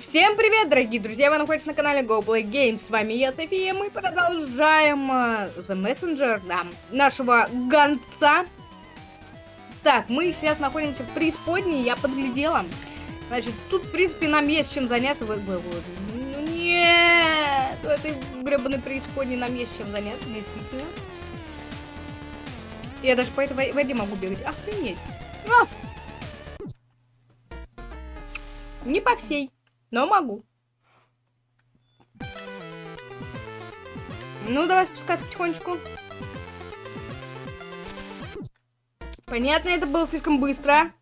Всем привет, дорогие друзья! Вы находитесь на канале Go Play Games. С вами я, София. Мы продолжаем uh, The Messenger, да, нашего гонца. Так, мы сейчас находимся в преисподней, я подглядела. Значит, тут, в принципе, нам есть чем заняться. Вы, ну, нет! В этой гребаной преисподней нам есть чем заняться, действительно. Я даже по этой воде могу бегать. Охренеть! А! Не по всей, но могу. Ну, давай спускаться потихонечку. Понятно, это было слишком быстро.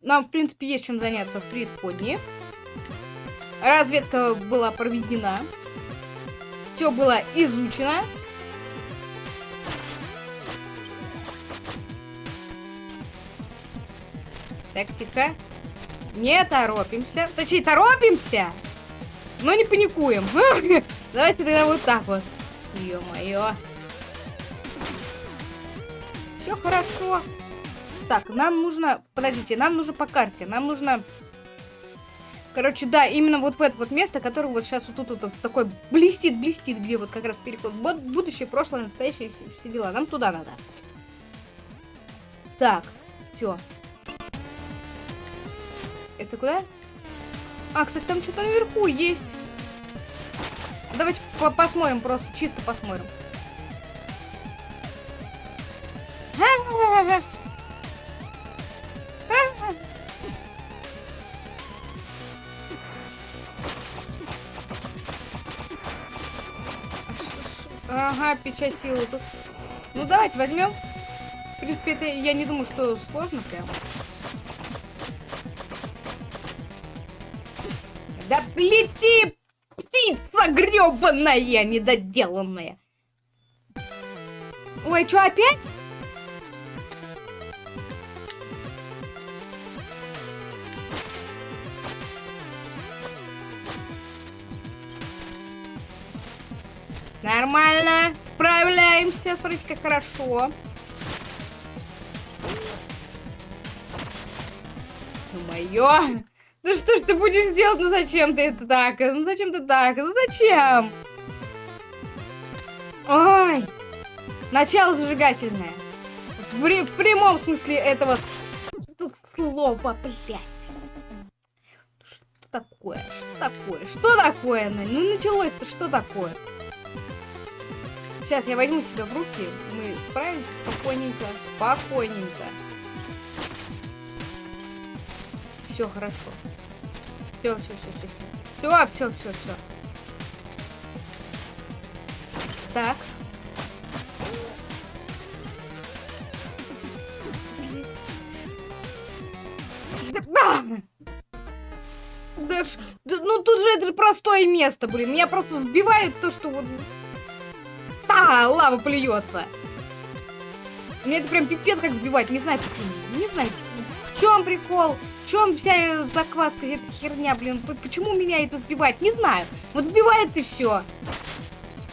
Нам, в принципе, есть чем заняться в преисподней. Разведка была проведена. Все было изучено. Так, тихо. Не торопимся. Точнее, торопимся, но не паникуем. Давайте тогда вот так вот. Ё-моё. Все хорошо. Так, нам нужно... Подождите, нам нужно по карте. Нам нужно... Короче, да, именно вот в это вот место, которое вот сейчас вот тут вот, вот такой блестит-блестит, где вот как раз переход. Будущее, прошлое, настоящее, все, все дела. Нам туда надо. Так, все. Это куда? А, кстати, там что-то наверху есть. Давайте по посмотрим, просто чисто посмотрим. Ага, печать силы тут. Ну, давайте возьмем. В принципе, это я не думаю, что сложно прям. Да лети, птица гребаная, недоделанная. Ой, что опять? Нормально. Справляемся. Смотрите, как хорошо. Ё-моё. Ну что ж ты будешь делать? Ну зачем ты это так? Ну зачем ты так? Ну зачем? Ой. Начало зажигательное. В, в прямом смысле этого слова, блядь. Что такое? Что такое? Что такое? Ну началось-то что такое? Сейчас я возьму себя в руки. Мы справимся спокойненько. Спокойненько. Все хорошо. Все, все, все, все. Все, все, все, все. Так. Да! Да, ну тут же это простое место, блин. Меня просто сбивает то, что вот а, лава плюется. Мне это прям пипец как сбивать. Не знаю почему. Не знаю. В чем прикол? В чем вся закваска, эта херня, блин? Почему меня это сбивает? Не знаю. Вот сбивает и все.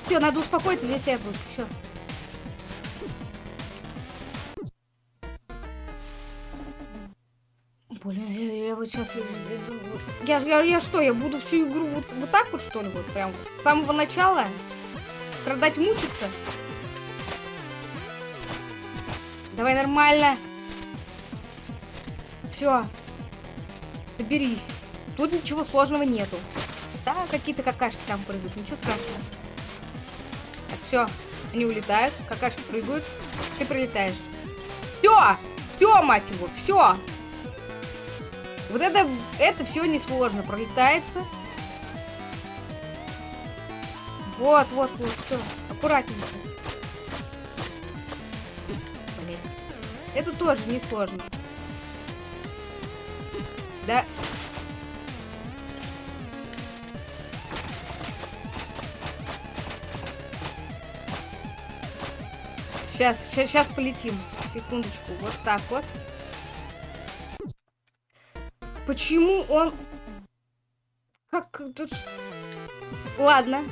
Все, надо успокоиться для себя. Все. Блин, я, я вот сейчас... Я, я, я что, я буду всю игру вот, вот так вот, что ли? Вот прям с самого начала? Страдать, мучиться? Давай нормально. Все. Доберись. Тут ничего сложного нету. Да, какие-то какашки там прыгают. Ничего страшного. Так, все. Они улетают. Какашки прыгают. Ты пролетаешь. Все! Все, мать его, все! Вот это, это все несложно. Пролетается. Вот, вот, вот, все. Аккуратненько. Блин. Это тоже несложно. Да. Сейчас, сейчас, сейчас полетим. Секундочку. Вот так вот. Почему он... Как тут... Ладно.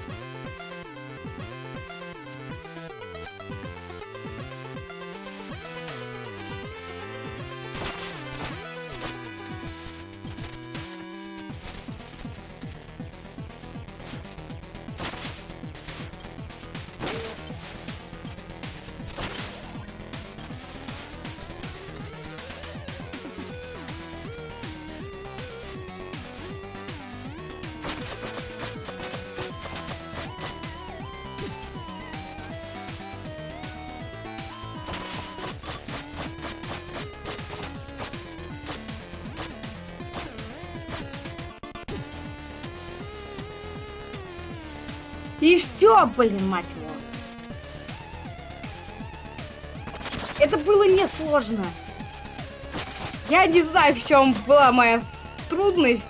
Блин, мать его. Это было несложно. Я не знаю, в чем была моя трудность.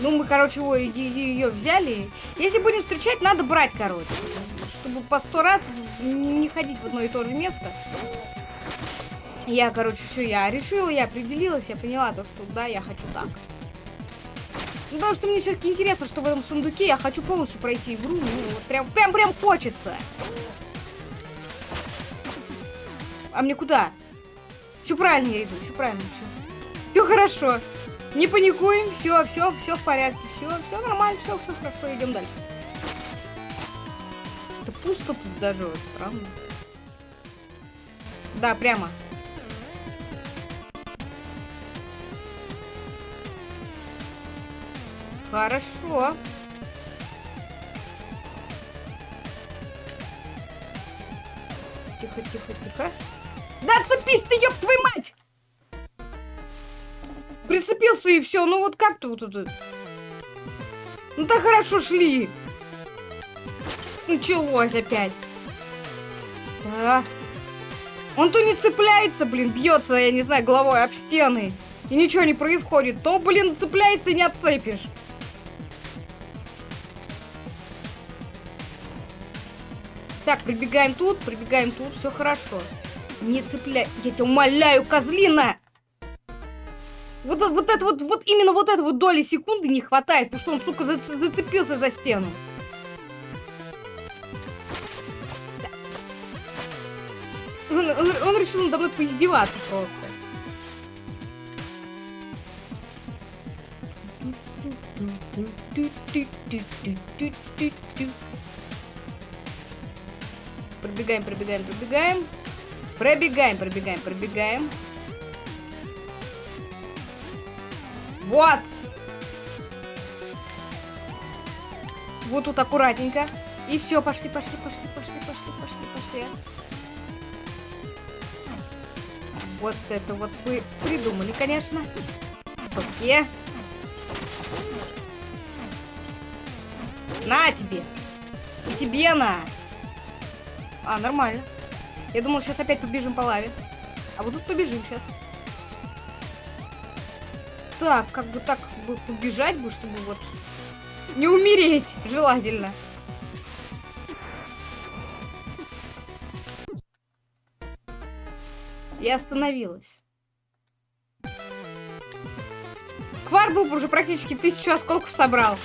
Ну, мы, короче, ее взяли. Если будем встречать, надо брать, короче. Чтобы по сто раз не ходить в одно и то же место. Я, короче, все, я решила, я определилась, я поняла то, что да, я хочу так. Ну, потому что мне все-таки интересно, что в этом сундуке я хочу полностью пройти игру. Ну, вот прям, прям, прям хочется. А мне куда? Все правильно я иду, все правильно, все. Все хорошо. Не паникуем, все, все, все в порядке, все, все нормально, все, все хорошо, идем дальше. Это пусто тут даже, странно. Да, прямо. Хорошо. Тихо, тихо, тихо. Да цепись ты, ёб твою мать! Прицепился и все. Ну вот как-то вот это... Ну так хорошо шли. Началось опять. Да. Он то не цепляется, блин, бьется, я не знаю, головой об стены. И ничего не происходит. То, блин, цепляется и не отцепишь. Так, прибегаем тут, прибегаем тут, все хорошо. Не цепляй, я тебя умоляю, козлина! Вот, вот это вот, вот именно вот это вот доли секунды не хватает, потому что он, сука, за, зацепился за стену. Он, он, он решил надо мной поиздеваться просто. Пробегаем, пробегаем, пробегаем. Пробегаем, пробегаем, пробегаем. Вот! Вот тут аккуратненько. И все, пошли, пошли, пошли, пошли, пошли, пошли, пошли. Вот это вот вы придумали, конечно. Суки. На тебе. И тебе на. А, нормально. Я думал, сейчас опять побежим по лаве. А вот тут побежим сейчас. Так, как бы так бы побежать бы, чтобы вот не умереть, желательно. Я остановилась. Кварбл уже практически тысячу осколков собрал.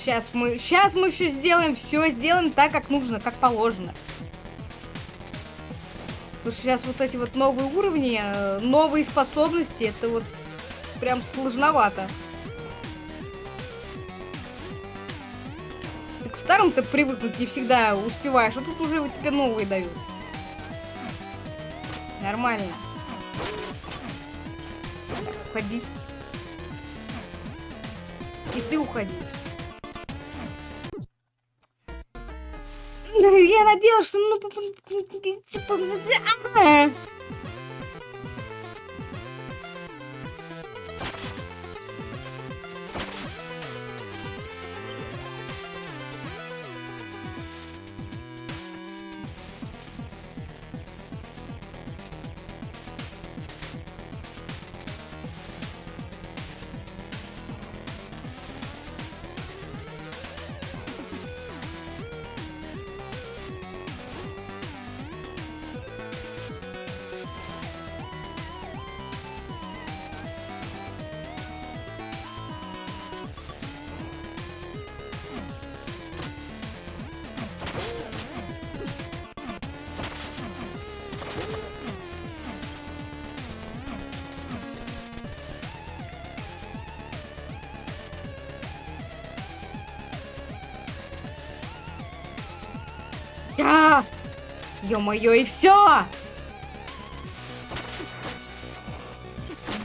Сейчас мы, сейчас мы все сделаем, все сделаем так, как нужно, как положено. Потому что сейчас вот эти вот новые уровни, э, новые способности, это вот прям сложновато. К старым-то привыкнуть не всегда успеваешь, а тут уже вот тебе новые дают. Нормально. Так, уходи. И ты уходи. Я надеялась, что ну типа. Ё-моё, и все!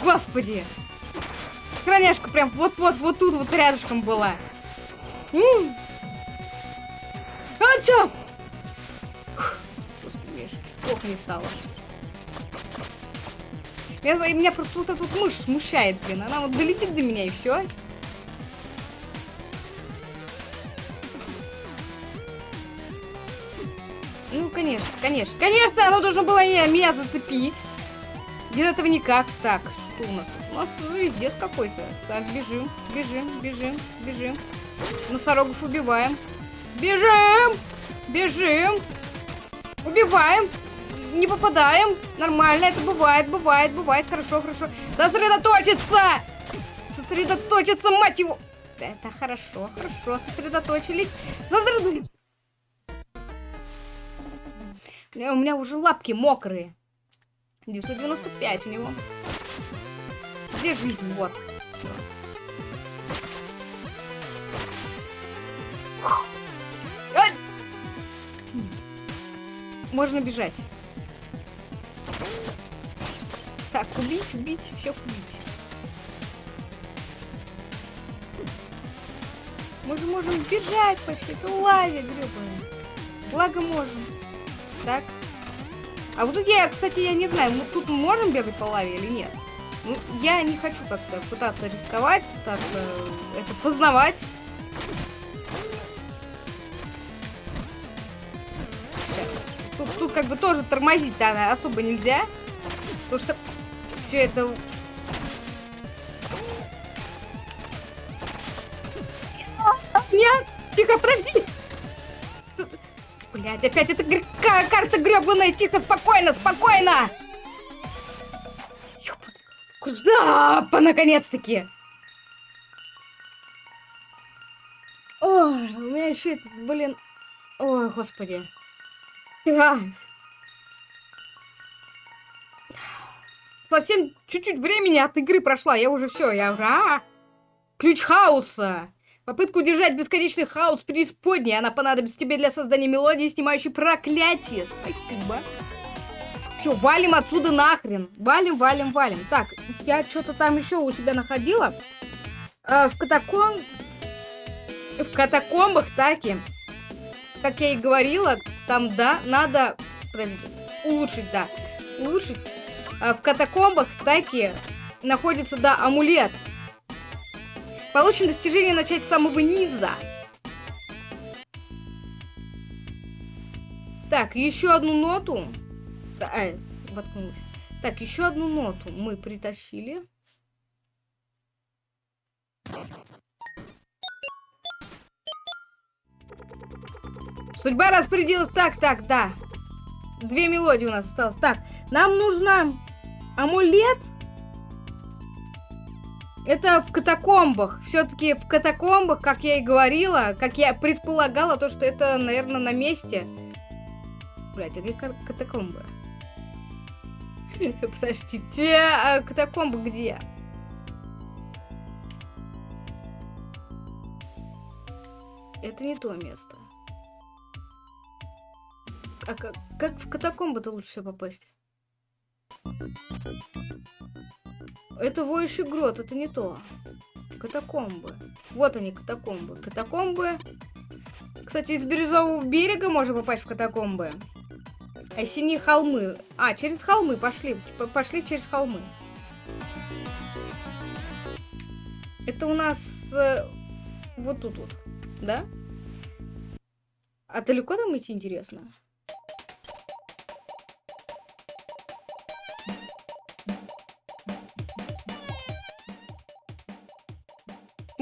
Господи! Храняшка прям вот-вот, вот тут вот рядышком была. А, чё? Господи, плохо не стало. Меня, меня просто вот эта вот мышь смущает, блин. Она вот долетит до меня и все. Конечно, конечно. Конечно, оно должно было меня, меня зацепить. Без этого никак. Так, что у нас тут? У нас везде какой-то. Так, бежим, бежим, бежим, бежим. Носорогов убиваем. Бежим! Бежим! Убиваем! Не попадаем! Нормально, это бывает, бывает, бывает. Хорошо, хорошо. Сосредоточиться! Сосредоточиться, мать его! Это хорошо, хорошо, сосредоточились. Сосредоточились. У меня уже лапки мокрые. 995 у него. Где жизнь? Вот. Можно бежать. Так, убить, убить, всех убить. Мы же можем бежать по всей этой лаве, гребаной. Благо можем. Так. А вот тут я, кстати, я не знаю, мы тут можем бегать по лаве или нет? Ну, я не хочу как-то пытаться рисковать, пытаться это познавать. Тут, тут как бы тоже тормозить да, особо нельзя. Потому что все это... Нет! Тихо, подожди! Блять, опять эта карта гребаная! Тихо, спокойно, спокойно! Куда? Наконец-таки! Ой, у меня еще этот, блин... Ой, господи. А. Совсем чуть-чуть времени от игры прошла. Я уже все, я уже... А! Ключ хаоса! Попытка удержать бесконечный хаос преисподней. Она понадобится тебе для создания мелодии, снимающей проклятие. Спасибо. Все, валим отсюда нахрен. Валим, валим, валим. Так, я что-то там еще у себя находила. Э, в катакомб... В катакомбах таки, как я и говорила, там, да, надо... Подождите. Улучшить, да. Улучшить. Э, в катакомбах таки находится, да, амулет. Получено достижение начать с самого низа. Так, еще одну ноту. Ай, воткнулась. Так, еще одну ноту мы притащили. Судьба распорядилась. Так, так, да. Две мелодии у нас осталось. Так, нам нужно амулет. Это в катакомбах. Все-таки в катакомбах, как я и говорила, как я предполагала, то, что это, наверное, на месте. Блять, а где катакомбы? Подождите, а катакомбы где? Это не то место. А как, как в катакомбы-то лучше всего попасть? Это воющий грот, это не то. Катакомбы. Вот они, катакомбы. Катакомбы. Кстати, из Бирюзового берега можно попасть в катакомбы. А синие холмы. А, через холмы пошли. Пошли через холмы. Это у нас э, вот тут вот, да? А далеко там идти интересно?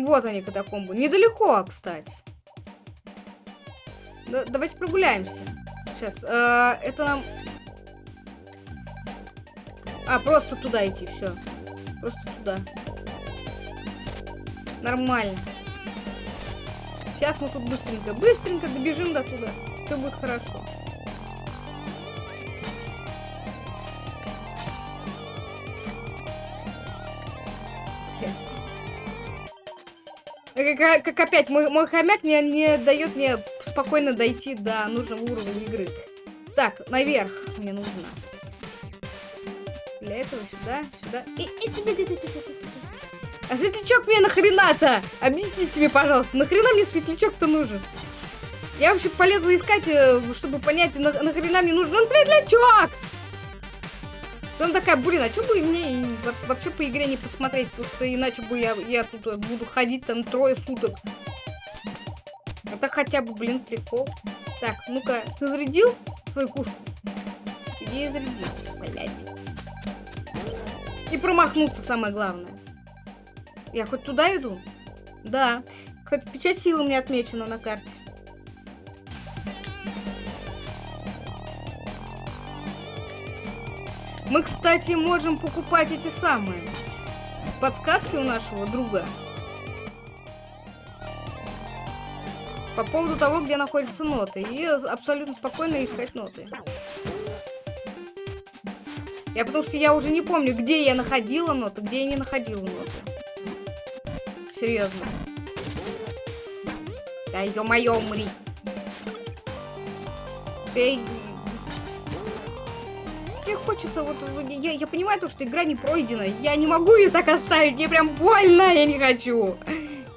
Вот они, катакомбы. Недалеко, кстати. Да, давайте прогуляемся. Сейчас. Э, это нам... А, просто туда идти, все. Просто туда. Нормально. Сейчас мы тут быстренько, быстренько добежим до туда. Все будет хорошо. Как, как опять, мой, мой хомяк не, не дает мне спокойно дойти до нужного уровня игры. Так, наверх мне нужно. Для этого сюда, сюда. И, и, а светлячок мне нахрена-то? Объясните мне, пожалуйста, нахрена мне светлячок-то нужен? Я вообще полезла искать, э, чтобы понять, на, нахрена мне нужен светлячок. Потом такая, блин, а что бы мне вообще по игре не посмотреть, потому что иначе бы я, я тут буду ходить там трое суток. Это хотя бы, блин, прикол. Так, ну-ка, ты зарядил свою кушку? Где зарядил, блядь? И промахнуться самое главное. Я хоть туда иду? Да. Кстати, печать силы меня отмечена на карте. Мы, кстати, можем покупать эти самые подсказки у нашего друга. По поводу того, где находятся ноты. И абсолютно спокойно искать ноты. Я потому что я уже не помню, где я находила ноты, где я не находила ноты. Серьезно. Да ё-моё, умри. Мне хочется, вот, я, я понимаю то, что игра не пройдена, я не могу ее так оставить, мне прям больно, я не хочу.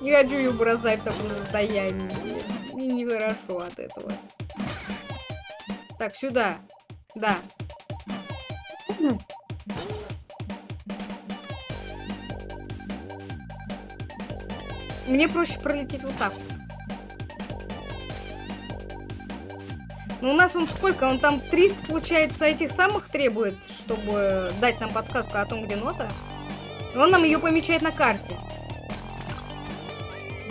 Не хочу ее бросать в таком состоянии. Мне нехорошо от этого. Так, сюда. Да. Мне проще пролететь вот так. Ну, у нас он сколько? Он там 300, получается, этих самых требует, чтобы дать нам подсказку о том, где нота. И он нам ее помечает на карте.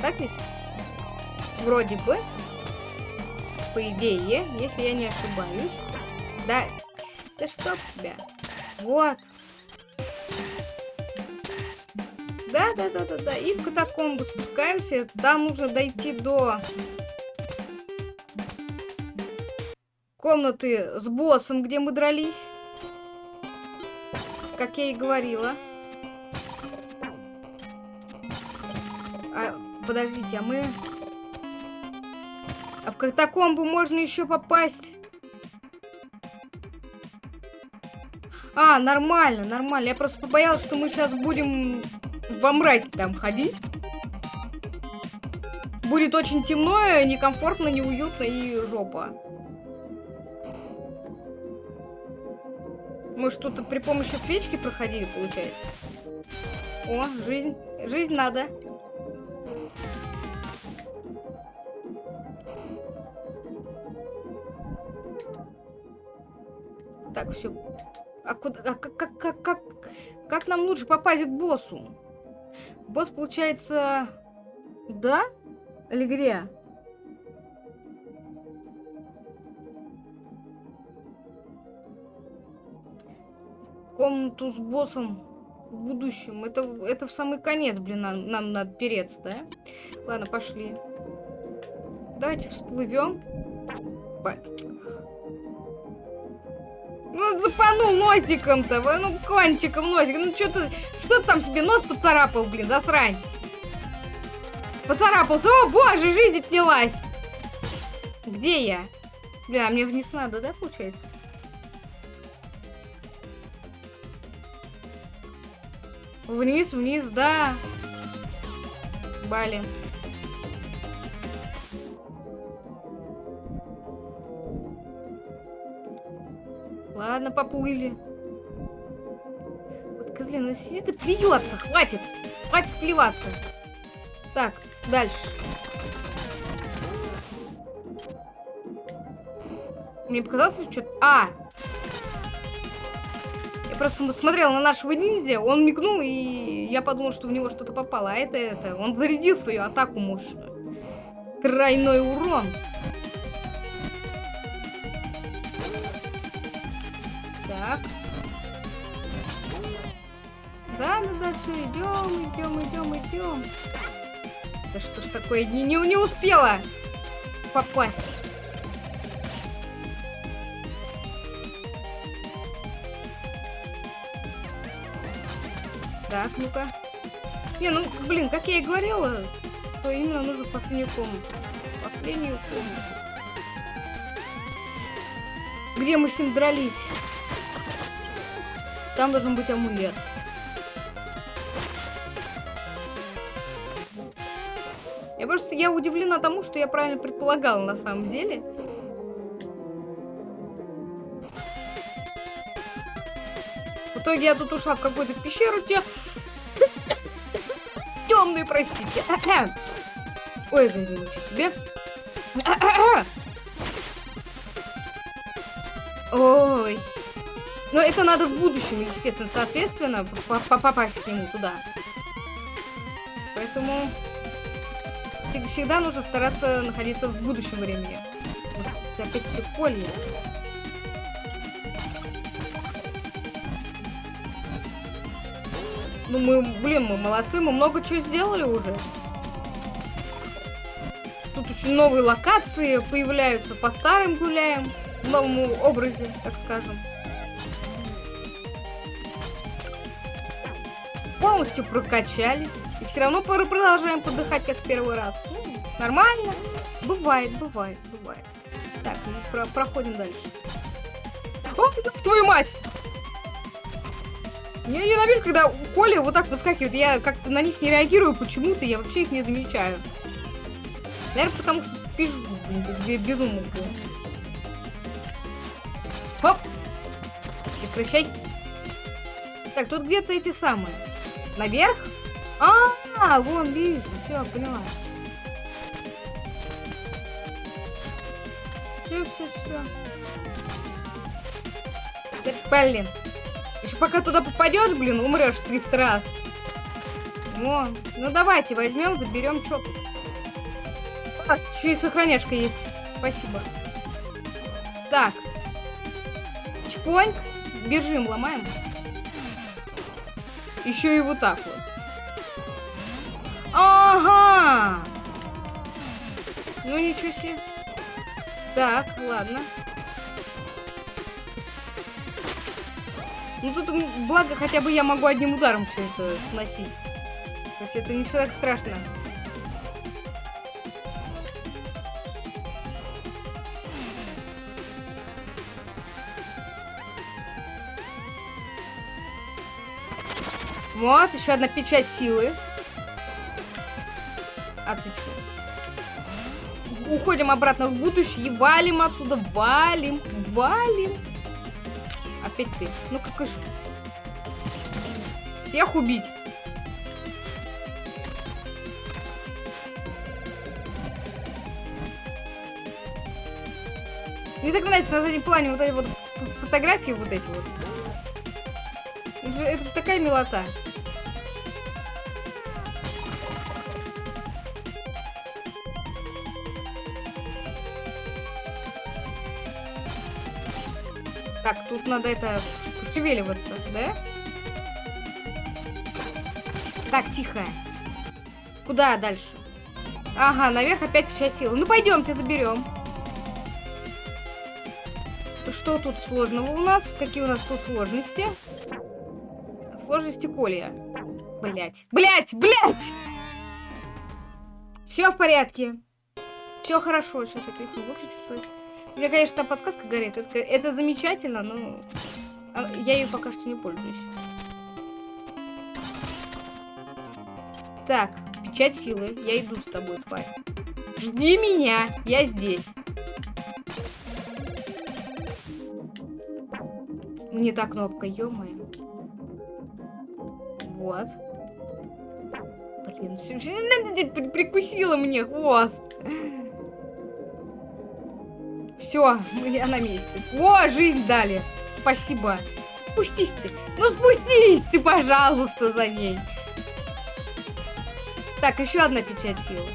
Так ведь? Вроде бы. По идее, если я не ошибаюсь. Да. Да что тебя? Вот. Да, да, да, да, да. И в катакомбу спускаемся. Там нужно дойти до комнаты с боссом, где мы дрались. Как я и говорила. А, подождите, а мы... А в катакомбу можно еще попасть? А, нормально, нормально. Я просто побоялась, что мы сейчас будем во мраке там ходить. Будет очень темно, некомфортно, неуютно и жопа. Мы что-то при помощи свечки проходили, получается. О, жизнь. Жизнь надо. Так, все. А куда... А как, как, как, как, как нам лучше попасть к боссу? Босс, получается... Да? Или комнату с боссом в будущем. Это, это в самый конец, блин, нам, нам надо переться, да? Ладно, пошли. Давайте всплывем. Ну, запанул носиком-то, ну, кончиком носиком. Ну, что ты, что ты там себе нос поцарапал, блин, засрань. Поцарапался. О, боже, жизнь отнялась. Где я? Бля, а мне вниз надо, да, получается? Вниз, вниз, да. Блин. Ладно, поплыли. Вот козлина сидит и плюется. Хватит. Хватит плеваться. Так, дальше. Мне показалось, что... А! Просто смотрела на нашего ниндзя, он мигнул, и я подумал, что в него что-то попало. А это, это, он зарядил свою атаку мощную. Тройной урон. Так. Да, да, да, все, идем, идем, идем, идем. Да что ж такое, не, не, не успела попасть. Так, ну-ка. Не, ну, блин, как я и говорила, то именно нужно последнюю комнату. Последнюю комнату. Где мы с ним дрались? Там должен быть амулет. Я просто я удивлена тому, что я правильно предполагала на самом деле. В итоге я тут ушла в какую-то пещеру, те... Темные, простите. Ой, да, ничего себе. Ой. Но это надо в будущем, естественно, соответственно, попасть к нему туда. Поэтому всегда нужно стараться находиться в будущем времени. Опять-таки поле. Ну мы, блин, мы молодцы, мы много чего сделали уже. Тут очень новые локации появляются, по старым гуляем, в новом образе, так скажем. Полностью прокачались. И все равно продолжаем подыхать, как в первый раз. Ну, нормально. Бывает, бывает, бывает. Так, мы про проходим дальше. О, твою мать! Я ненавижу, когда Коля вот так выскакивает. Я как-то на них не реагирую почему-то. Я вообще их не замечаю. Наверное, потому что пишу безумно. Хоп! Прекращай. Так, тут где-то эти самые. Наверх? А, -а, а, вон вижу. Все, поняла. Все, все, все. Блин. Еще пока туда попадешь, блин, умрешь 300 раз. О, ну давайте возьмем, заберем чоп. А, еще и сохраняшка есть. Спасибо. Так. Чпоньк. Бежим, ломаем. Еще и вот так вот. Ага! Ну ничего себе. Так, ладно. Ну тут, благо, хотя бы я могу одним ударом все это сносить. То есть это не все так страшно. Вот, еще одна печать силы. Отлично. Уходим обратно в будущее и валим отсюда. Валим, валим. Опять ты. Ну как же. Всех убить. Мне так нравится на заднем плане вот эти вот фотографии вот эти вот. Это же такая милота. Тут надо это пошевеливаться, да? Так, тихо. Куда дальше? Ага, наверх опять печать силы. Ну, пойдемте, заберем. Что тут сложного у нас? Какие у нас тут сложности? Сложности колия. Блять. Блять, блять! Все в порядке. Все хорошо. Сейчас я телефон выключу свой. У меня, конечно, там подсказка горит. Это, это замечательно, но а, я ее пока что не пользуюсь. Так, печать силы. Я иду с тобой, тварь. Жди меня, я здесь. Не та кнопка, ё -моё. Вот. Блин, прикусила мне хвост. Все, я на месте. О, жизнь дали. Спасибо. Спустись ты. Ну спустись ты, пожалуйста, за ней. Так, еще одна печать силы.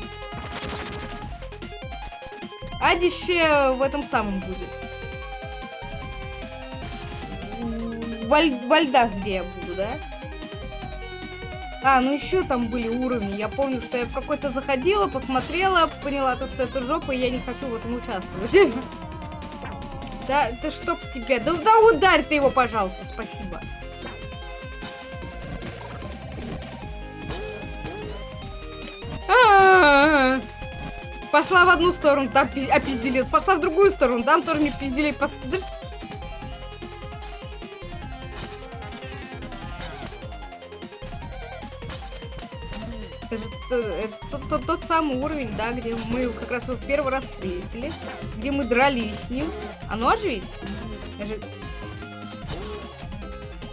Адище в этом самом будет. Во, во льдах, где я буду, да? А, ну еще там были уровни. Я помню, что я в какой-то заходила, посмотрела, поняла, то, что это жопа, и я не хочу в этом участвовать. Да, да чтоб тебя. Да, да ударь ты его, пожалуйста, спасибо. Пошла в одну сторону, там опизделец. Пошла в другую сторону, там тоже не пизделей. Это, это тот, тот- тот самый уровень, да, где мы как раз его в первый раз встретили, где мы дрались с ним. Оно же ведь? Даже...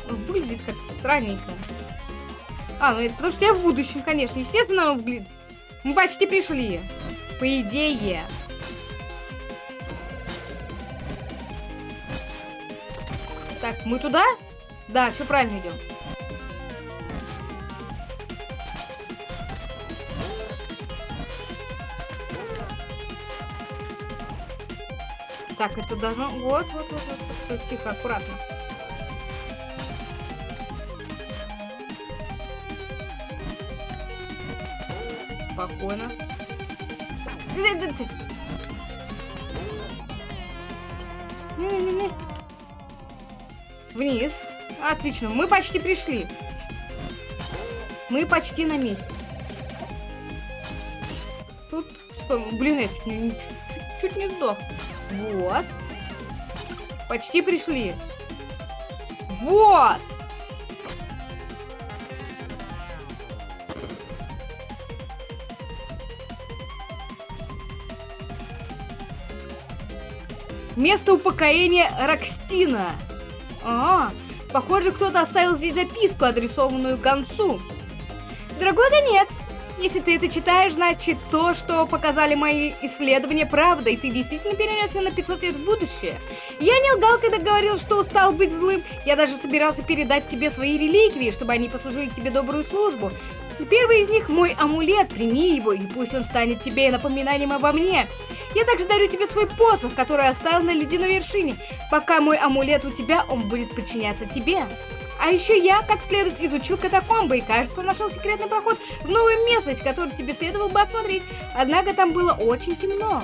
Ну, Выглядит как странненько. А, ну это потому что я в будущем, конечно. Естественно, оно выглядит. Мы почти пришли. По идее. Так, мы туда? Да, все правильно идем. Так, это должно... Вот, вот, вот, вот. Тихо, аккуратно. Спокойно. Не-не-не. Вниз. Отлично, мы почти пришли. Мы почти на месте. Тут... Блин, я чуть не, чуть не сдох. Вот. Почти пришли. Вот! Место упокоения Рокстина. А, похоже, кто-то оставил здесь записку, адресованную гонцу. Дорогой гонец, если ты это читаешь, значит то, что показали мои исследования, правда, и ты действительно перенесся на 500 лет в будущее. Я не лгал, когда говорил, что устал быть злым. Я даже собирался передать тебе свои реликвии, чтобы они послужили тебе добрую службу. Первый из них мой амулет, прими его, и пусть он станет тебе напоминанием обо мне. Я также дарю тебе свой посох, который оставил на ледяной вершине. Пока мой амулет у тебя, он будет подчиняться тебе. А еще я, как следует, изучил катакомбы и, кажется, нашел секретный проход в новую местность, которую тебе следовало бы осмотреть. Однако там было очень темно.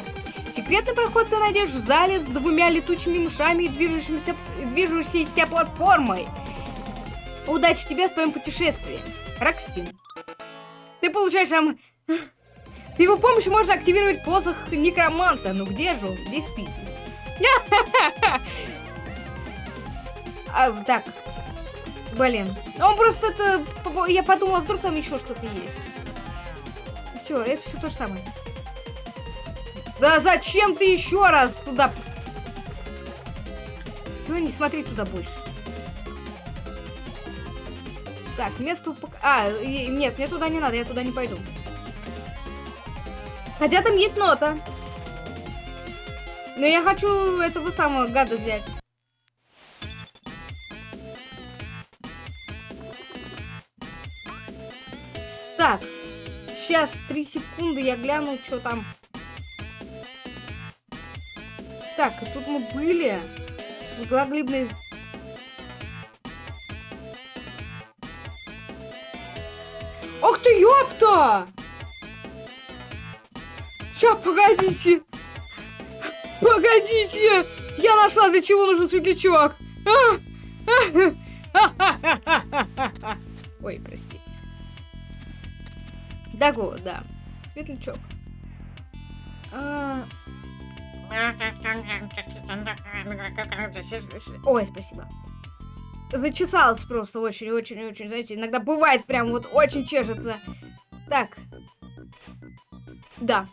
Секретный проход ты найдешь в зале с двумя летучими мышами и движущимся, движущейся платформой. Удачи тебе в твоем путешествии. Рокстин. Ты получаешь ам... С его помощью можно активировать посох некроманта. Ну где же он? Здесь спит. А, так. Блин. Он просто это... Я подумала, вдруг там еще что-то есть. Все, это все то же самое. Да зачем ты еще раз туда... Ну, не смотри туда больше. Так, место. А, нет, мне туда не надо, я туда не пойду. Хотя там есть нота. Но я хочу этого самого гада взять. Так, сейчас три секунды, я гляну, что там. Так, и тут мы были. Глаглибный... Ох ты, ёпта! Ща, погодите! Погодите! Я нашла, для чего нужен светлячок! А! Ой, простите. Даго, да. Светлячок. Ой, спасибо. Зачесалась просто очень-очень-очень, знаете, иногда бывает прям вот очень чешется. Так. Да.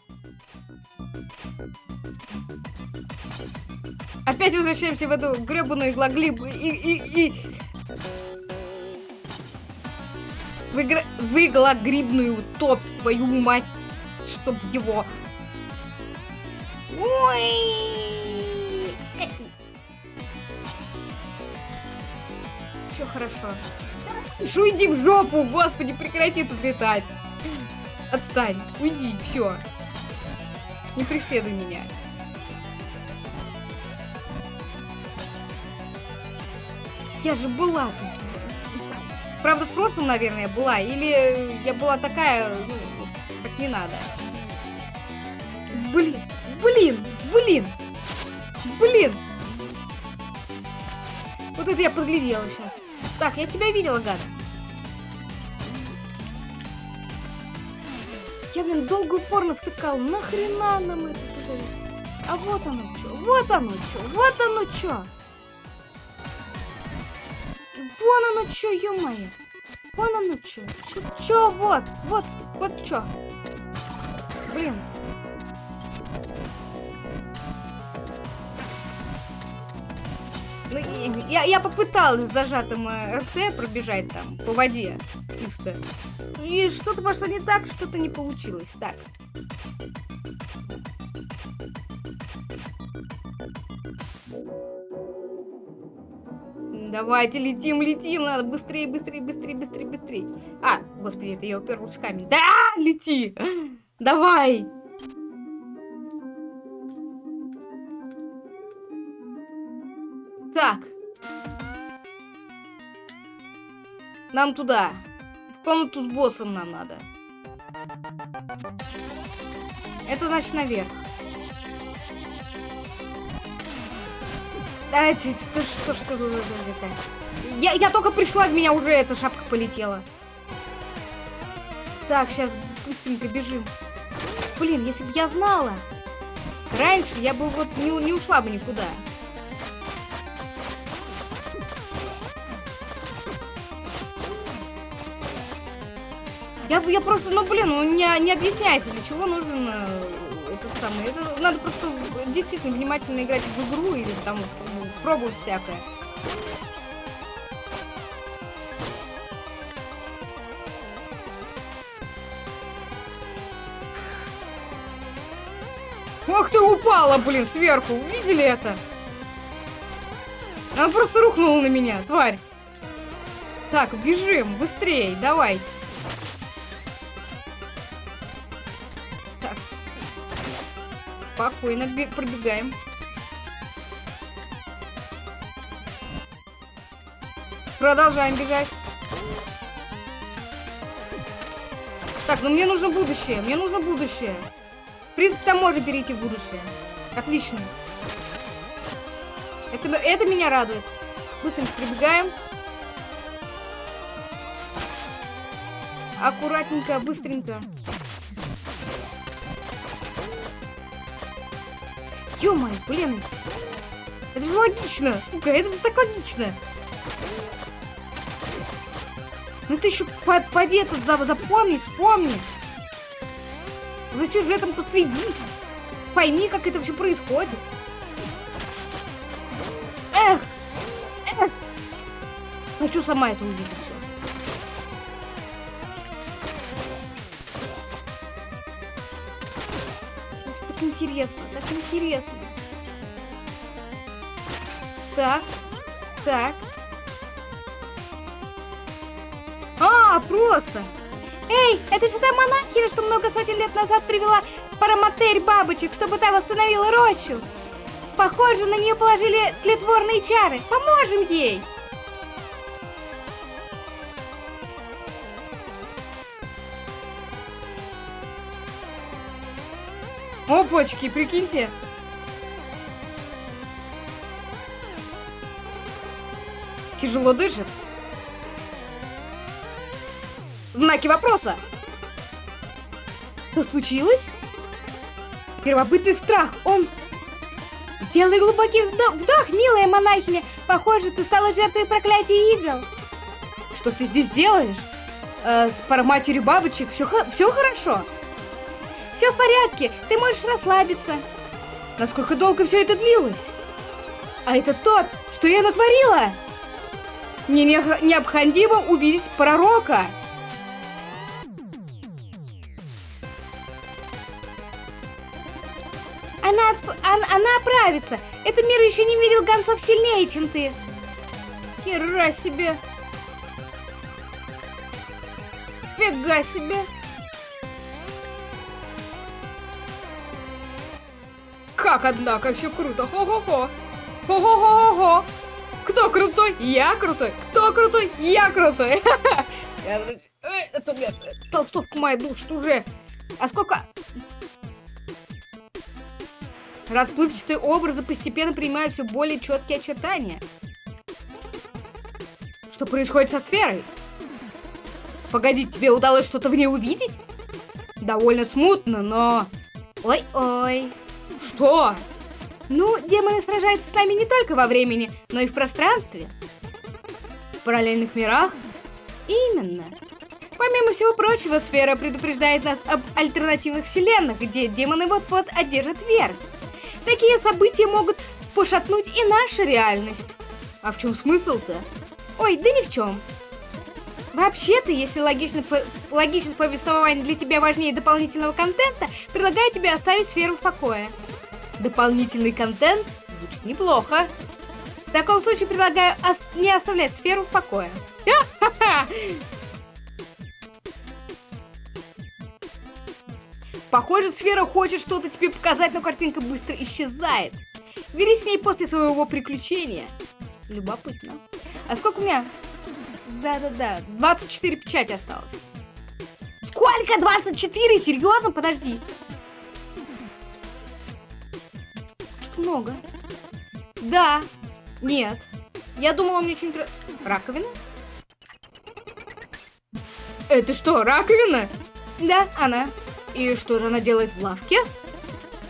Опять возвращаемся в эту гребаную иглоглиб и, и, и... В, игра... в топ, твою мать, чтоб его... Ой! Все хорошо. Шу, иди в жопу, господи, прекрати тут летать. Отстань, уйди, все. Не преследуй меня. Я же была тут. Правда, в прошлом, наверное, была. Или я была такая, ну, как не надо. Блин, блин, блин, блин. Вот это я подглядела сейчас. Так, я тебя видела, гад. Я, блин, долго упорно втыкал. Нахрена нам это? А вот оно что, вот оно что, вот оно что. Вон оно что, ё-моё. Вон оно ну чё? Вот, вот, вот чё? Блин. Ну, я, я попыталась зажатым э, РТ пробежать там по воде. Чисто. И что-то пошло не так, что-то не получилось. Так. Давайте летим, летим, надо быстрее, быстрее, быстрее, быстрее, быстрее. А, господи, это я уперлась в камень. Да, лети! Давай! Так. Нам туда. В комнату с боссом нам надо. Это значит наверх. А, это, что, что, это? Я, я только пришла, в меня уже эта шапка полетела. Так, сейчас быстренько бежим. Блин, если бы я знала. Раньше я бы вот не, не ушла бы никуда. Я, я просто, ну блин, ну не, не объясняется, для чего нужен э, этот самый. Это надо просто действительно внимательно играть в игру или там пробовать всякое. Ох ты упала, блин, сверху. Видели это? Она просто рухнула на меня, тварь. Так, бежим, быстрее, давайте. Так. Спокойно пробегаем. Продолжаем бежать. Так, ну мне нужно будущее. Мне нужно будущее. В принципе, там можно перейти в будущее. Отлично. Это, это меня радует. Быстренько прибегаем. Аккуратненько, быстренько. ё блин. Это же логично. Сука, это же так логично. Ну ты еще под, поди это запомни, вспомни. За сюжетом тут следи. Пойми, как это все происходит. Эх! Эх! Хочу сама это увидеть все. Так интересно, так интересно. Так, так. А, просто. Эй, это же та монахиня, что много сотен лет назад привела параматерь бабочек, чтобы та восстановила рощу. Похоже, на нее положили тлетворные чары. Поможем ей! Опачки, прикиньте. Тяжело дышит. Знаки вопроса. Что случилось? Первобытный страх. Он... Сделай глубокий вдох, вдох, милая монахиня. Похоже, ты стала жертвой проклятия игл. Что ты здесь делаешь? Э, с параматерью бабочек все, все хорошо? Все в порядке, ты можешь расслабиться. Насколько долго все это длилось? А это то, что я натворила? Мне необходимо увидеть пророка. Она, она, оправится. Этот мир еще не видел гонцов сильнее, чем ты. Хера себе. Фига себе. Как, однако, все круто. Хо-хо-хо. Хо-хо-хо-хо. Кто крутой? Я крутой. Кто крутой? Я крутой. Это у меня толстовка моя душит уже. А сколько... Расплывчатые образы постепенно принимают все более четкие очертания. Что происходит со сферой? Погоди, тебе удалось что-то в ней увидеть? Довольно смутно, но... Ой-ой. Что? Ну, демоны сражаются с нами не только во времени, но и в пространстве. В параллельных мирах? Именно. Помимо всего прочего, сфера предупреждает нас об альтернативных вселенных, где демоны вот-вот одержат верх. Такие события могут пошатнуть и нашу реальность. А в чем смысл-то? Ой, да ни в чем. Вообще-то, если логично, логичность повествования для тебя важнее дополнительного контента, предлагаю тебе оставить сферу в покое. Дополнительный контент звучит неплохо. В таком случае предлагаю ос не оставлять сферу в покое. Похоже, сфера хочет что-то тебе показать, но картинка быстро исчезает. Бери с ней после своего приключения. Любопытно. А сколько у меня? Да-да-да, 24 печати осталось. Сколько? 24? Серьезно? Подожди. Много. Да. Нет. Я думала, меня что-нибудь... Раковина? Это что, раковина? Да, она. И что же она делает в лавке?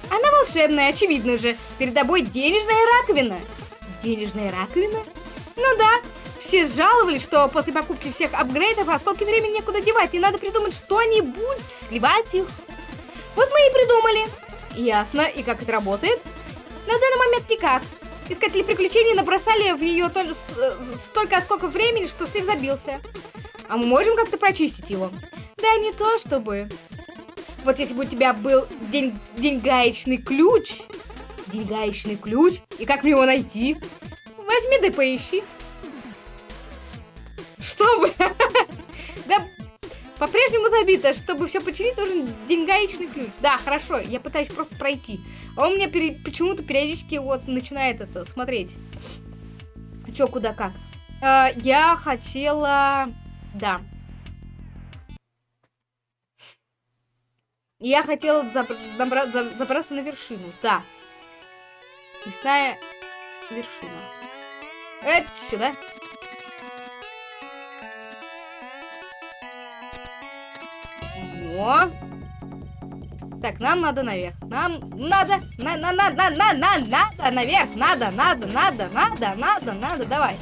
Она волшебная, очевидно же. Перед тобой денежная раковина. Денежная раковина? Ну да. Все жаловались, что после покупки всех апгрейдов осколки времени некуда девать, и надо придумать что-нибудь, сливать их. Вот мы и придумали. Ясно. И как это работает? На данный момент никак. Искатели приключений набросали в нее столько осколков времени, что слив забился. А мы можем как-то прочистить его? Да не то чтобы. Вот если бы у тебя был день, деньгаечный ключ. Деньгаечный ключ. И как мне его найти? Возьми да поищи. Чтобы... Да, по-прежнему забито. Чтобы все починить, нужен деньгаечный ключ. Да, хорошо, я пытаюсь просто пройти. А он меня почему-то периодически вот начинает это смотреть. Чё, куда, как. А, я хотела... Да. Я хотела забра забраться на вершину. Да. Лесная вершина. Это сюда. О. Так, нам надо наверх. Нам надо, на, на, на, на, на, на, надо наверх, надо, надо, надо, надо, надо, надо, давай.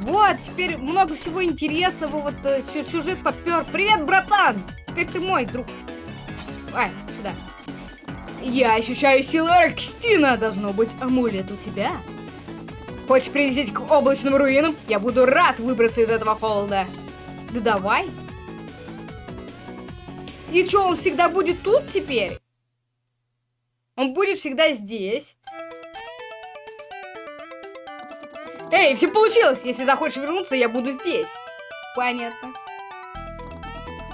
Вот, теперь много всего интересного, вот э, сюжет попер. Привет, братан! Теперь ты мой друг. Ай, сюда. Я ощущаю силу Аркстина, должно быть, амулет у тебя. Хочешь прилететь к облачным руинам? Я буду рад выбраться из этого холода. Да давай. И что, он всегда будет тут теперь? Он будет всегда здесь. Эй, все получилось! Если захочешь вернуться, я буду здесь. Понятно.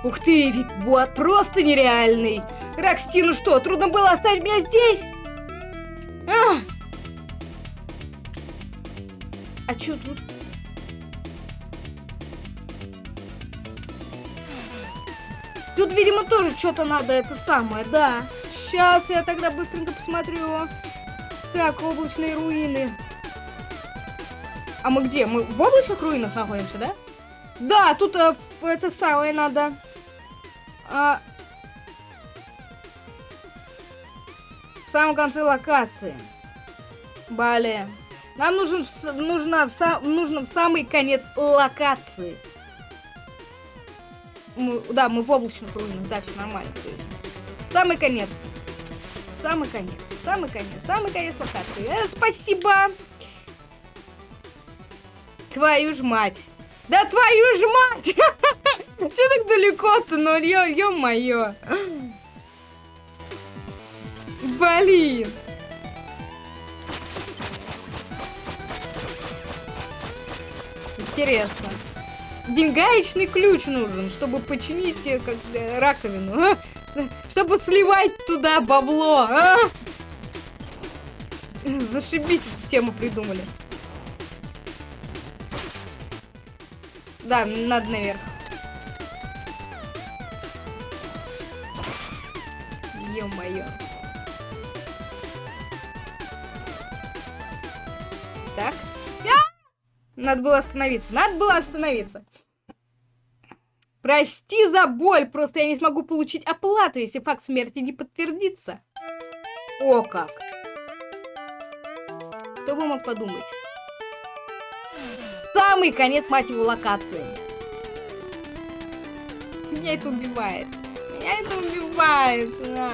Ух ты, ведь бот просто нереальный. Рокстину что, трудно было оставить меня здесь? А, а чё тут? Тут, видимо, тоже что-то надо это самое, да. Сейчас я тогда быстренько посмотрю. Так, облачные руины. А мы где? Мы в облачных руинах находимся, да? Да, тут э, это самое надо. А... В самом конце локации. Бале. Нам нужен, нужно, в нужно в самый конец локации. Мы, да, мы в облачных руинах, да, все нормально. То есть. Самый конец. Самый конец. Самый конец. Самый конец локации. Э, спасибо. Твою ж мать. Да твою ж мать! Что так далеко-то, ну, ё-моё. Блин. Интересно. Деньгаечный ключ нужен, чтобы починить э, как э, раковину. А? Чтобы сливать туда бабло. А? Зашибись, тему придумали. Да, надо наверх. Надо было остановиться. Надо было остановиться. Прости за боль, просто я не смогу получить оплату, если факт смерти не подтвердится. О как. Кто бы мог подумать? Самый конец, мать его, локации. Меня это убивает. Меня это убивает. На.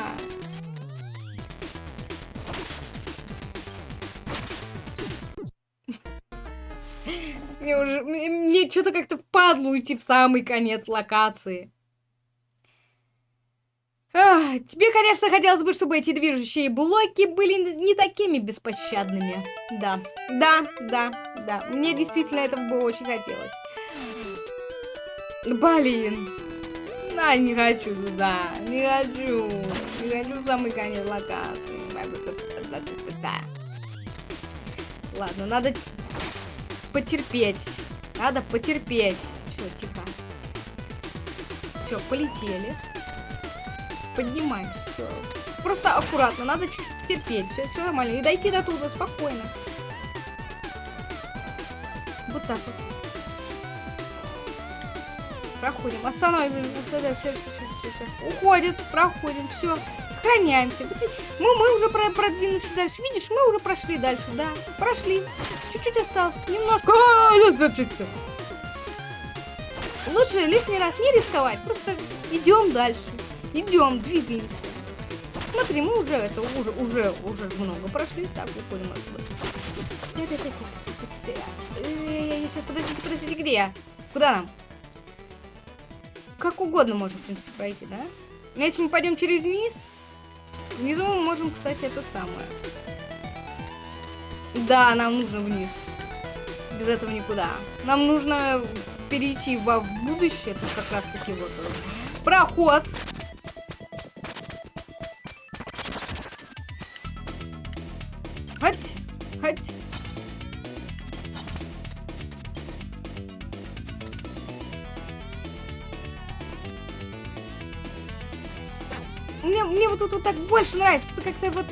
Мне уже... Мне, мне что-то как-то впадло уйти в самый конец локации. Ах, тебе, конечно, хотелось бы, чтобы эти движущие блоки были не такими беспощадными. Да, да, да, да. Мне действительно этого бы очень хотелось. Блин. Да, не хочу туда. Не хочу. Не хочу в самый конец локации. Ладно, надо потерпеть. Надо потерпеть. Все, тихо. Все, полетели. Поднимай. Все. Просто аккуратно, надо чуть-чуть терпеть. Все, нормально. И дойти до туда спокойно. Вот так вот. Проходим. Все. Уходит. Проходим. Все. Сохраняемся. Мы, мы уже про продвинулись дальше. Видишь, мы уже прошли дальше. Да, прошли. Чуть-чуть осталось. Немножко. Лучше лишний раз не рисковать. Просто идем дальше. Идем, двигаемся. Смотри, мы уже это уже уже уже много прошли. Так, уходим отсюда. Сейчас, подождите, подождите, где я? Куда нам? Как угодно можем, в принципе, пройти, да? Но если мы пойдем через низ, внизу мы можем, кстати, это самое. Да, нам нужно вниз. Без этого никуда. Нам нужно перейти во будущее. Тут как раз таки вот проход. Больше нравится. Как-то вот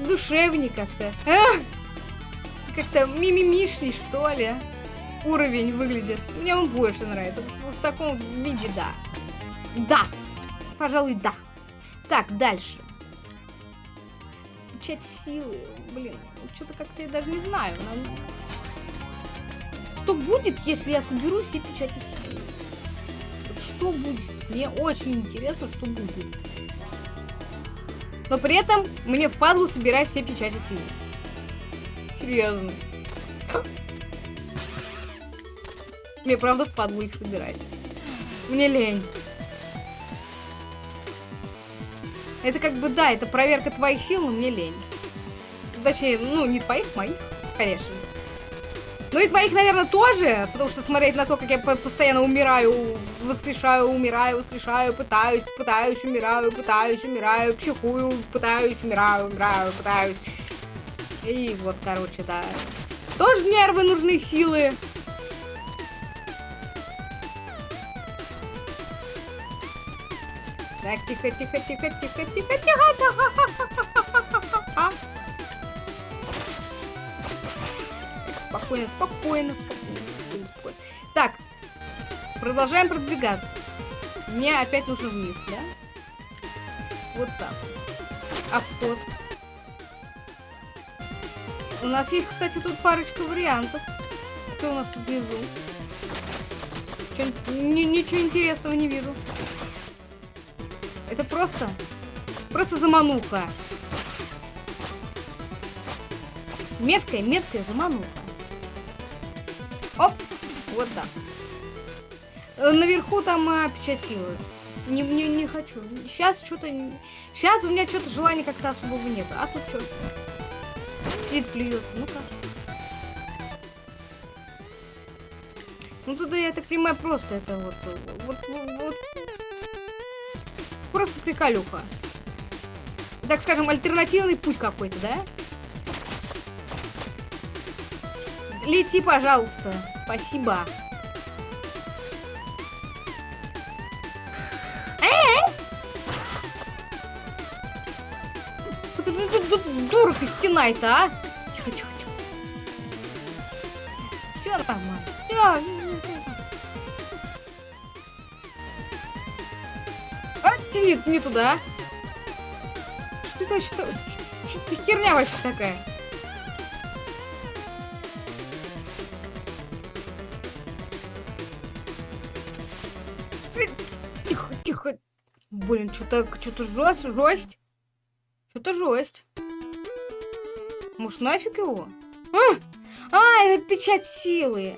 душевнее как-то. А! Как-то мимимишней, что ли. Уровень выглядит. Мне он больше нравится. Вот в таком виде, да. Да. Пожалуй, да. Так, дальше. Печать силы. Блин, что-то как-то я даже не знаю. Нам... Что будет, если я соберу все печати силы? Что будет? Мне очень интересно, что будет. Но при этом мне впадло собирать все печати силы. Серьезно. Мне правда впадло их собирать. Мне лень. Это как бы, да, это проверка твоих сил, но мне лень. Точнее, ну, не твоих, моих, конечно. Ну и твоих, наверное, тоже, потому что смотреть на то, как я постоянно умираю, воскрешаю, умираю, воскрешаю, пытаюсь, пытаюсь, умираю, пытаюсь, умираю, психую, пытаюсь, умираю, умираю, пытаюсь. И вот, короче, да. Тоже нервы нужны, силы. Так, тихо, тихо, тихо, тихо, тихо, тихо. Спокойно, спокойно, спокойно, спокойно. Так, продолжаем продвигаться. Мне опять нужно вниз, да? Вот так. Обход. У нас есть, кстати, тут парочка вариантов. Что у нас тут внизу? Ничего интересного не вижу. Это просто... Просто замануха. Мерзкая, мерзкая замануха. Вот так. Э, наверху там а, печать силы. Не, не, не хочу. Сейчас что-то... Сейчас у меня что-то желания как-то особого нет. А тут что? Сидит, плюется. Ну-ка. Ну туда, я так понимаю, просто это вот... Вот, вот, вот просто приколюха. Так скажем, альтернативный путь какой-то, да? Лети, пожалуйста. Спасибо. Э? Дура стена-то, а? Тихо, тихо, тихо. Все нормально. Все, не, не туда. Что это что? Что это херня вообще такая? Блин, что-то что-то жесть, жесть. Что-то жесть. Может, нафиг его? А, а это печать силы.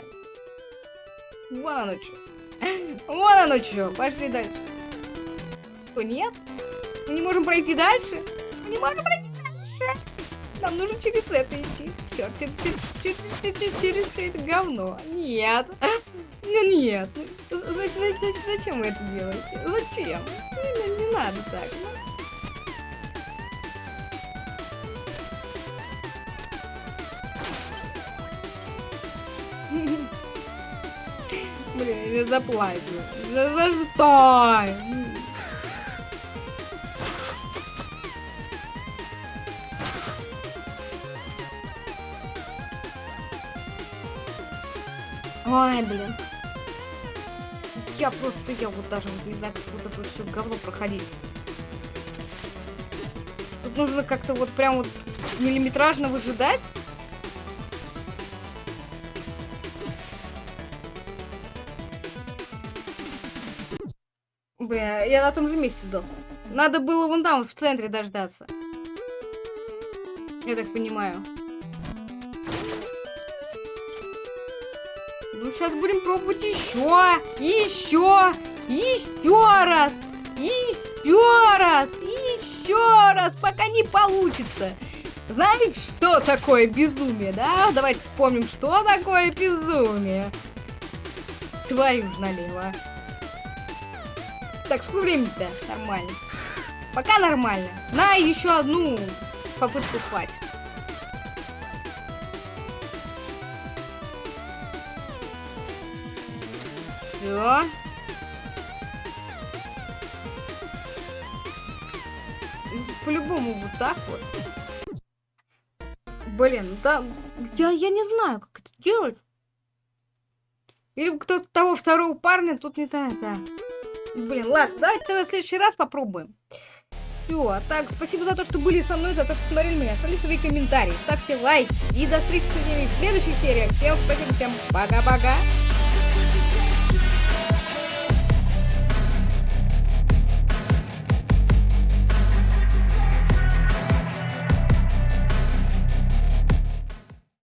Вон оно что. Вон оно что. Пошли дальше. Что, нет? Мы не можем пройти дальше? Мы не можем пройти дальше. Нам нужно через это идти. Черт, через, через, через, через, через все это говно. Нет. Ну нет. Зачем, зачем вы это делаете? Зачем? Не, надо так. Блин, я заплачу. За, за что? Ой, блин. Я просто, я вот даже не знаю, как вот это все говно проходить. Тут нужно как-то вот прям вот миллиметражно выжидать. Бля, я на том же месте сдох. Надо было вон там, в центре дождаться. Я так понимаю. Сейчас будем пробовать еще, еще, еще раз, еще раз, еще раз, пока не получится. Знаете, что такое безумие, да? Давайте вспомним, что такое безумие. Твою ж налево. Так, сколько времени-то? Нормально. Пока нормально. На еще одну попытку хватит. Все. По-любому вот так вот. Блин, да, я, я не знаю, как это делать. Или кто-то того второго парня тут не знаю, да. Блин, ладно, давайте тогда в следующий раз попробуем. Все, а так, спасибо за то, что были со мной, за то, что смотрели меня. Оставляйте свои комментарии, ставьте лайки. И до встречи с вами в следующих сериях. Всем спасибо, всем пока-пока.